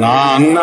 నా అన్న.